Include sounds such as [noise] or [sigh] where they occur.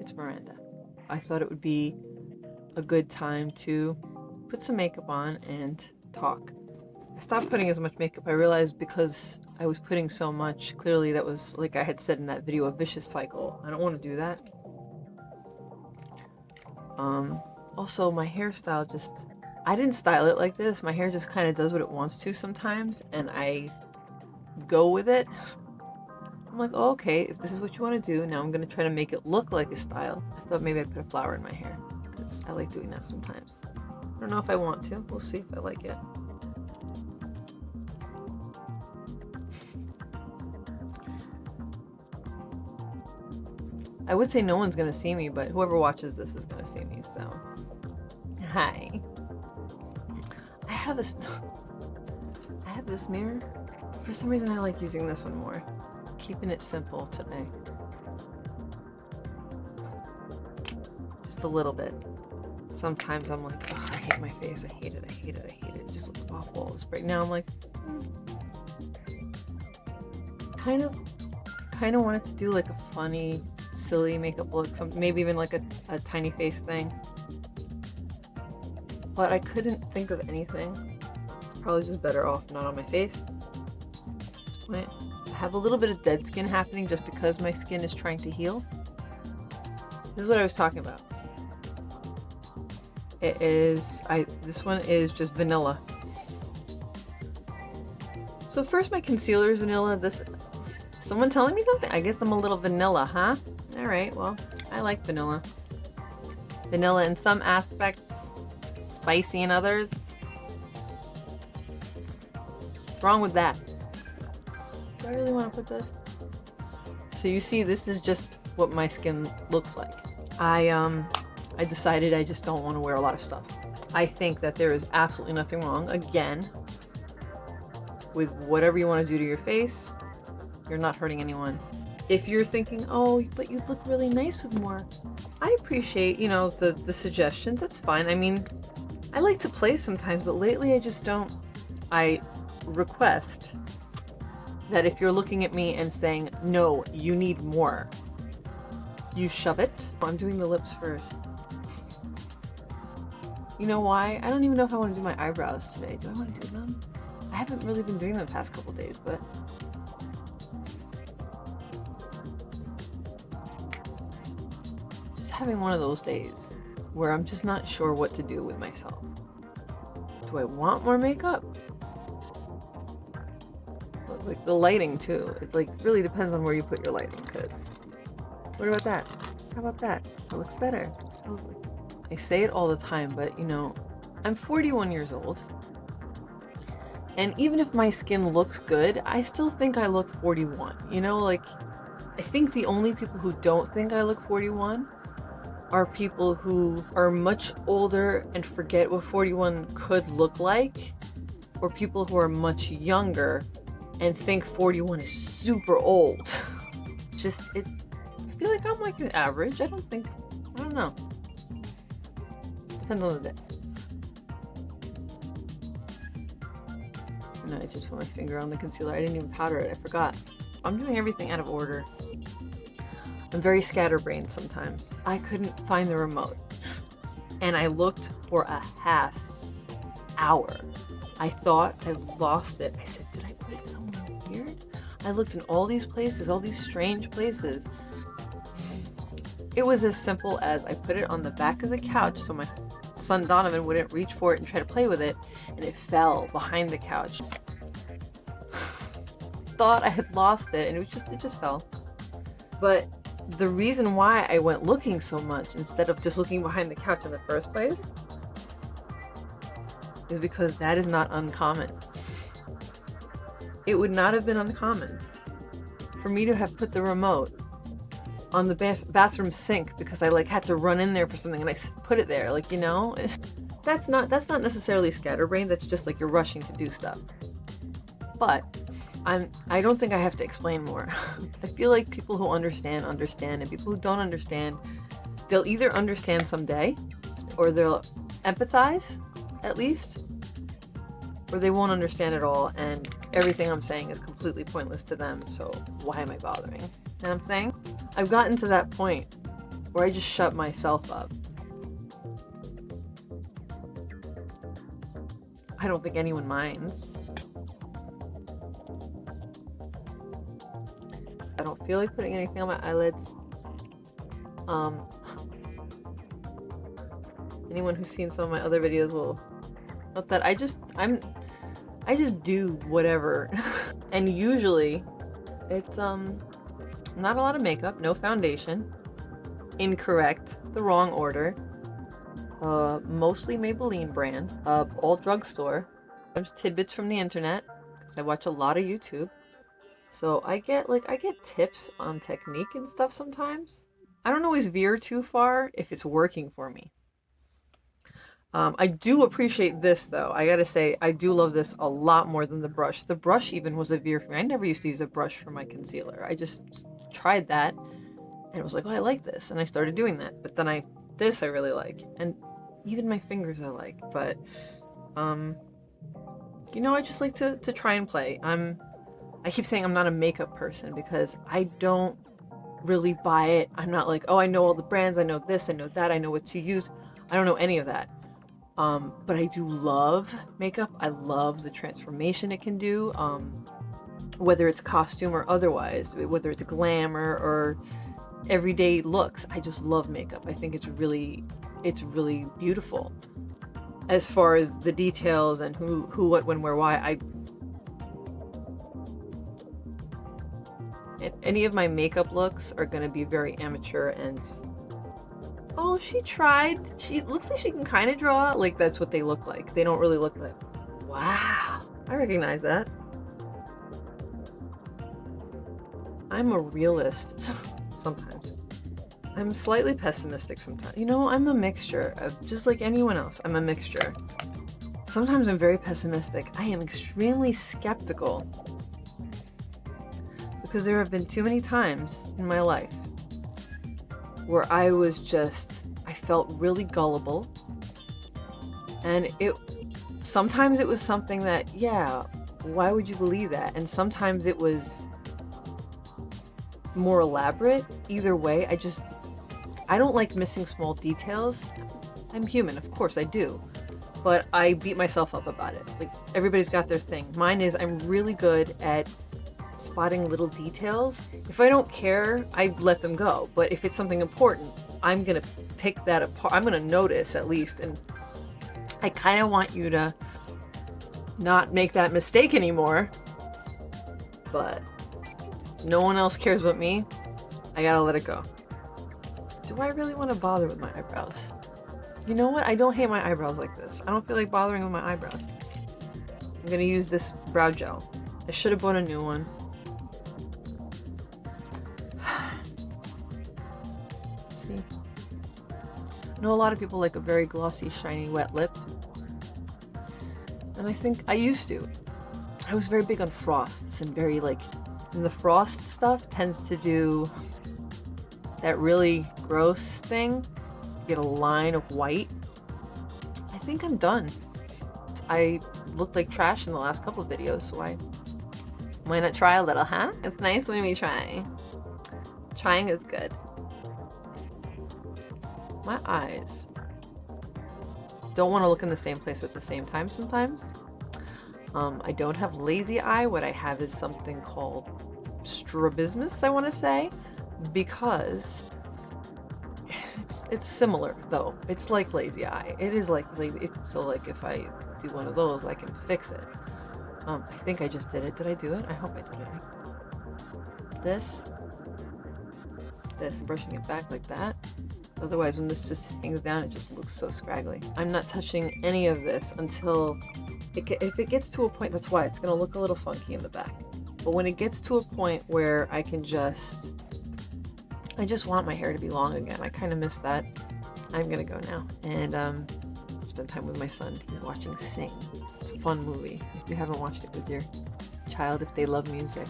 it's Miranda. I thought it would be a good time to put some makeup on and talk. I stopped putting as much makeup. I realized because I was putting so much, clearly that was, like I had said in that video, a vicious cycle. I don't want to do that. Um, also, my hairstyle just... I didn't style it like this. My hair just kind of does what it wants to sometimes, and I go with it. [laughs] I'm like, oh, okay, if this is what you want to do, now I'm going to try to make it look like a style. I thought maybe I'd put a flower in my hair, because I like doing that sometimes. I don't know if I want to. We'll see if I like it. I would say no one's going to see me, but whoever watches this is going to see me, so... Hi. I have this... [laughs] I have this mirror. For some reason I like using this one more keeping it simple today. Just a little bit. Sometimes I'm like, I hate my face, I hate it, I hate it, I hate it. It just looks awful. This right now I'm like, mm. kind of, kind of wanted to do like a funny, silly makeup look, some, maybe even like a, a tiny face thing. But I couldn't think of anything. Probably just better off not on my face. Have a little bit of dead skin happening just because my skin is trying to heal. This is what I was talking about. It is, I, this one is just vanilla. So first my concealer is vanilla. This, someone telling me something? I guess I'm a little vanilla, huh? All right, well, I like vanilla. Vanilla in some aspects, spicy in others. What's wrong with that? I really want to put this? So you see, this is just what my skin looks like. I, um, I decided I just don't want to wear a lot of stuff. I think that there is absolutely nothing wrong, again, with whatever you want to do to your face. You're not hurting anyone. If you're thinking, oh, but you'd look really nice with more, I appreciate, you know, the, the suggestions. That's fine. I mean, I like to play sometimes, but lately I just don't. I request that if you're looking at me and saying, no, you need more, you shove it. Oh, I'm doing the lips first. You know why? I don't even know if I want to do my eyebrows today. Do I want to do them? I haven't really been doing them the past couple days, but... Just having one of those days where I'm just not sure what to do with myself. Do I want more makeup? Like the lighting too. It like really depends on where you put your lighting because what about that? How about that? That looks better. I, like, I say it all the time, but you know, I'm 41 years old. And even if my skin looks good, I still think I look 41. You know, like, I think the only people who don't think I look 41 are people who are much older and forget what 41 could look like, or people who are much younger and think 41 is super old. [laughs] Just, it, I feel like I'm like an average. I don't think, I don't know. Depends on the day. No, I just put my finger on the concealer. I didn't even powder it. I forgot. I'm doing everything out of order. I'm very scatterbrained sometimes. I couldn't find the remote. And I looked for a half hour. I thought I lost it. I said, did I put it somewhere? I looked in all these places, all these strange places. It was as simple as I put it on the back of the couch so my son Donovan wouldn't reach for it and try to play with it, and it fell behind the couch. [sighs] Thought I had lost it, and it just it just fell. But the reason why I went looking so much instead of just looking behind the couch in the first place is because that is not uncommon it would not have been uncommon for me to have put the remote on the bath bathroom sink because I like had to run in there for something and I put it there like you know? [laughs] That's not that's not necessarily scatterbrain that's just like you're rushing to do stuff. But I'm I don't think I have to explain more. [laughs] I feel like people who understand understand and people who don't understand they'll either understand someday or they'll empathize at least or they won't understand at all and everything I'm saying is completely pointless to them, so why am I bothering? Know I'm saying? I've gotten to that point where I just shut myself up. I don't think anyone minds. I don't feel like putting anything on my eyelids. Um, [laughs] anyone who's seen some of my other videos will note that I just, I'm, I just do whatever. [laughs] and usually it's, um, not a lot of makeup, no foundation, incorrect, the wrong order, uh, mostly Maybelline brand, uh, all drugstore, there's tidbits from the internet, because I watch a lot of YouTube. So I get, like, I get tips on technique and stuff sometimes. I don't always veer too far if it's working for me. Um, I do appreciate this though. I gotta say, I do love this a lot more than the brush. The brush even was a veer for me. I never used to use a brush for my concealer. I just tried that and it was like, oh, I like this. And I started doing that. But then I, this I really like. And even my fingers I like. But, um, you know, I just like to, to try and play. I'm, I keep saying I'm not a makeup person because I don't really buy it. I'm not like, oh, I know all the brands. I know this, I know that. I know what to use. I don't know any of that. Um, but I do love makeup. I love the transformation it can do, um, whether it's costume or otherwise, whether it's glamour or everyday looks. I just love makeup. I think it's really, it's really beautiful. As far as the details and who, who, what, when, where, why, I any of my makeup looks are going to be very amateur and Oh, she tried. She looks like she can kind of draw. Like, that's what they look like. They don't really look like... Wow. I recognize that. I'm a realist. [laughs] sometimes. I'm slightly pessimistic sometimes. You know, I'm a mixture of... Just like anyone else, I'm a mixture. Sometimes I'm very pessimistic. I am extremely skeptical. Because there have been too many times in my life where I was just, I felt really gullible. And it, sometimes it was something that, yeah, why would you believe that? And sometimes it was more elaborate. Either way, I just, I don't like missing small details. I'm human, of course I do. But I beat myself up about it. Like, everybody's got their thing. Mine is I'm really good at spotting little details. If I don't care, I let them go. But if it's something important, I'm gonna pick that apart. I'm gonna notice at least. And I kind of want you to not make that mistake anymore. But no one else cares but me. I gotta let it go. Do I really want to bother with my eyebrows? You know what? I don't hate my eyebrows like this. I don't feel like bothering with my eyebrows. I'm gonna use this brow gel. I should have bought a new one. I know a lot of people like a very glossy, shiny, wet lip. And I think I used to. I was very big on frosts and very like, and the frost stuff tends to do that really gross thing. Get a line of white. I think I'm done. I looked like trash in the last couple videos, so I why not try a little, huh? It's nice when we try. Trying is good my eyes don't want to look in the same place at the same time sometimes. Um, I don't have lazy eye. What I have is something called strabismus, I want to say, because it's it's similar though. It's like lazy eye. It is like lazy. so like if I do one of those, I can fix it. Um, I think I just did it. Did I do it? I hope I did it. This, this, brushing it back like that. Otherwise, when this just hangs down, it just looks so scraggly. I'm not touching any of this until it, if it gets to a point, that's why it's going to look a little funky in the back. But when it gets to a point where I can just, I just want my hair to be long again. I kind of miss that. I'm going to go now and um, spend time with my son. He's watching Sing. It's a fun movie. If you haven't watched it with your child, if they love music,